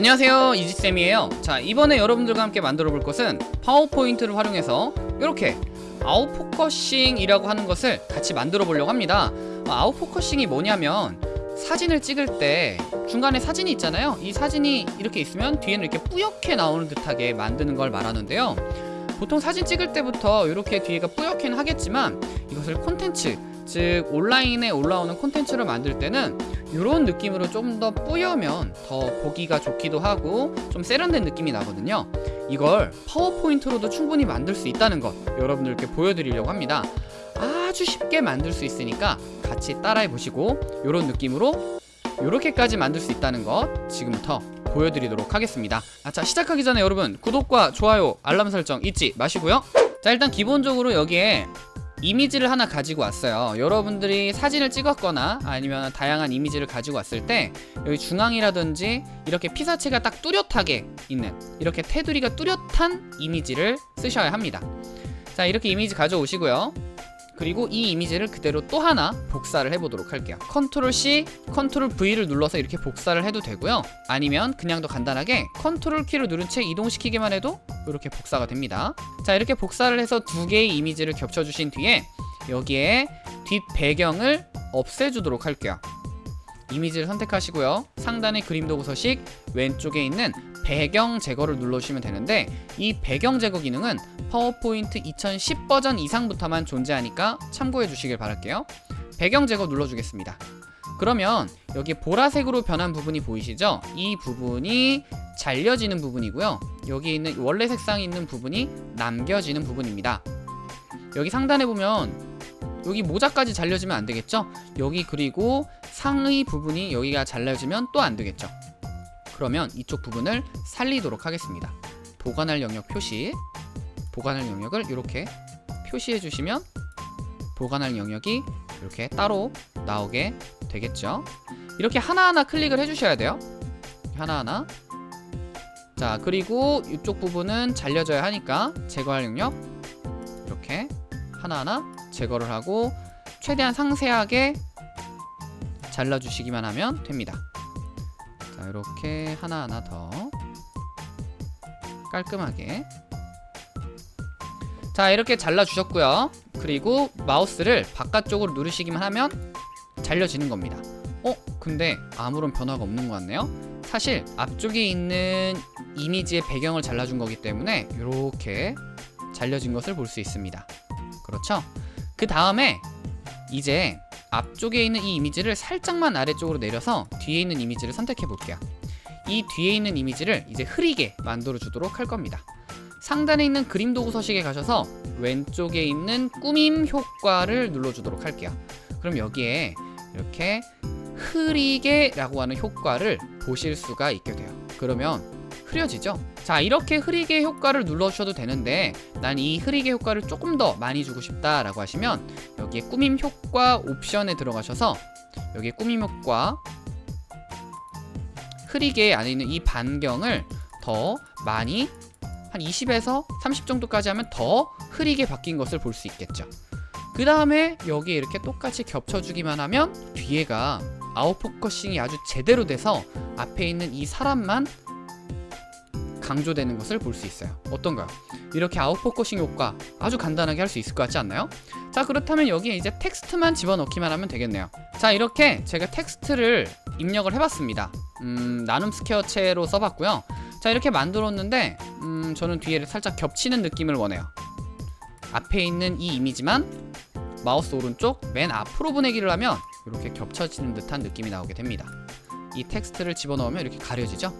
안녕하세요. 이지쌤이에요. 자 이번에 여러분들과 함께 만들어 볼 것은 파워포인트를 활용해서 이렇게 아웃포커싱이라고 하는 것을 같이 만들어 보려고 합니다. 어, 아웃포커싱이 뭐냐면 사진을 찍을 때 중간에 사진이 있잖아요. 이 사진이 이렇게 있으면 뒤에는 이렇게 뿌옇게 나오는 듯하게 만드는 걸 말하는데요. 보통 사진 찍을 때부터 이렇게 뒤에가 뿌옇게는 하겠지만 이것을 콘텐츠 즉 온라인에 올라오는 콘텐츠를 만들 때는 이런 느낌으로 좀 더 뿌여면 더 보기가 좋기도 하고 좀 세련된 느낌이 나거든요. 이걸 파워포인트로도 충분히 만들 수 있다는 것 여러분들께 보여드리려고 합니다. 아주 쉽게 만들 수 있으니까 같이 따라해 보시고 이런 느낌으로 이렇게까지 만들 수 있다는 것 지금부터 보여드리도록 하겠습니다. 아, 자 시작하기 전에 여러분 구독과 좋아요 알람 설정 잊지 마시고요. 자 일단 기본적으로 여기에 이미지를 하나 가지고 왔어요. 여러분들이 사진을 찍었거나 아니면 다양한 이미지를 가지고 왔을 때 여기 중앙이라든지 이렇게 피사체가 딱 뚜렷하게 있는 이렇게 테두리가 뚜렷한 이미지를 쓰셔야 합니다. 자 이렇게 이미지 가져오시고요 그리고 이 이미지를 그대로 또 하나 복사를 해보도록 할게요. 컨트롤 C, 컨트롤 V를 눌러서 이렇게 복사를 해도 되고요. 아니면 그냥 더 간단하게 컨트롤 키를 누른 채 이동시키기만 해도 이렇게 복사가 됩니다. 자 이렇게 복사를 해서 두 개의 이미지를 겹쳐주신 뒤에 여기에 뒷 배경을 없애주도록 할게요. 이미지를 선택하시고요. 상단의 그림 도구 서식 왼쪽에 있는 배경 제거를 눌러주시면 되는데 이 배경 제거 기능은 파워포인트 2010 버전 이상부터만 존재하니까 참고해 주시길 바랄게요 배경 제거 눌러주겠습니다 그러면 여기 보라색으로 변한 부분이 보이시죠? 이 부분이 잘려지는 부분이고요 여기 있는 원래 색상이 있는 부분이 남겨지는 부분입니다 여기 상단에 보면 여기 모자까지 잘려지면 안 되겠죠? 여기 그리고 상의 부분이 여기가 잘려지면 또 안 되겠죠? 그러면 이쪽 부분을 살리도록 하겠습니다. 보관할 영역 표시. 보관할 영역을 이렇게 표시해 주시면 보관할 영역이 이렇게 따로 나오게 되겠죠? 이렇게 하나하나 클릭을 해 주셔야 돼요. 하나하나. 자 그리고 이쪽 부분은 잘려져야 하니까 제거할 영역 이렇게 하나하나 제거를 하고 최대한 상세하게 잘라주시기만 하면 됩니다 자 이렇게 하나하나 더 깔끔하게 자 이렇게 잘라주셨고요 그리고 마우스를 바깥쪽으로 누르시기만 하면 잘려지는 겁니다 어? 근데 아무런 변화가 없는 것 같네요 사실 앞쪽에 있는 이미지의 배경을 잘라준 거기 때문에 이렇게 잘려진 것을 볼 수 있습니다 그렇죠? 그 다음에 이제 앞쪽에 있는 이 이미지를 살짝만 아래쪽으로 내려서 뒤에 있는 이미지를 선택해 볼게요. 이 뒤에 있는 이미지를 이제 흐리게 만들어 주도록 할 겁니다. 상단에 있는 그림 도구 서식에 가셔서 왼쪽에 있는 꾸밈 효과를 눌러주도록 할게요. 그럼 여기에 이렇게 흐리게 라고 하는 효과를 보실 수가 있게 돼요. 그러면 흐려지죠? 자 이렇게 흐리게 효과를 눌러주셔도 되는데 난 이 흐리게 효과를 조금 더 많이 주고 싶다 라고 하시면 여기에 꾸밈 효과 옵션에 들어가셔서 여기에 꾸밈 효과 흐리게 안에 있는 이 반경을 더 많이 한 20에서 30 정도까지 하면 더 흐리게 바뀐 것을 볼 수 있겠죠. 그 다음에 여기에 이렇게 똑같이 겹쳐주기만 하면 뒤에가 아웃포커싱이 아주 제대로 돼서 앞에 있는 이 사람만 강조되는 것을 볼 수 있어요. 어떤가요? 이렇게 아웃포커싱 효과 아주 간단하게 할 수 있을 것 같지 않나요? 자 그렇다면 여기에 이제 텍스트만 집어넣기만 하면 되겠네요. 자 이렇게 제가 텍스트를 입력을 해봤습니다. 음, 나눔 스퀘어체로 써봤고요. 자 이렇게 만들었는데 음, 저는 뒤에 살짝 겹치는 느낌을 원해요. 앞에 있는 이 이미지만 마우스 오른쪽 맨 앞으로 보내기를 하면 이렇게 겹쳐지는 듯한 느낌이 나오게 됩니다. 이 텍스트를 집어넣으면 이렇게 가려지죠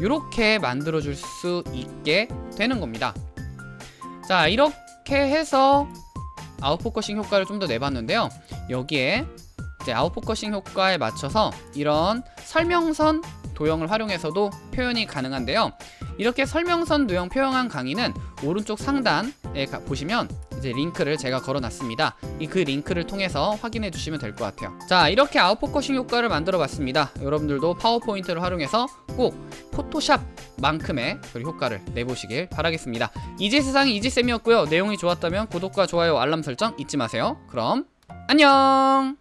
이렇게 만들어 줄 수 있게 되는 겁니다. 자 이렇게 해서 out focusing 효과를 좀 더 내봤는데요. 여기에 이제 out focusing 효과에 맞춰서 이런 설명선 도형을 활용해서도 표현이 가능한데요. 이렇게 설명선 도형 표현한 강의는 오른쪽 상단에 가, 보시면 이제 링크를 제가 걸어놨습니다. 이 그 링크를 통해서 확인해 주시면 될 것 같아요. 자 이렇게 out focusing 효과를 만들어 봤습니다. 여러분들도 파워포인트를 활용해서 꼭 포토샵만큼의 효과를 내보시길 바라겠습니다. 이지 세상의 이지쌤이었고요. 내용이 좋았다면 구독과 좋아요 알람 설정 잊지 마세요. 그럼 안녕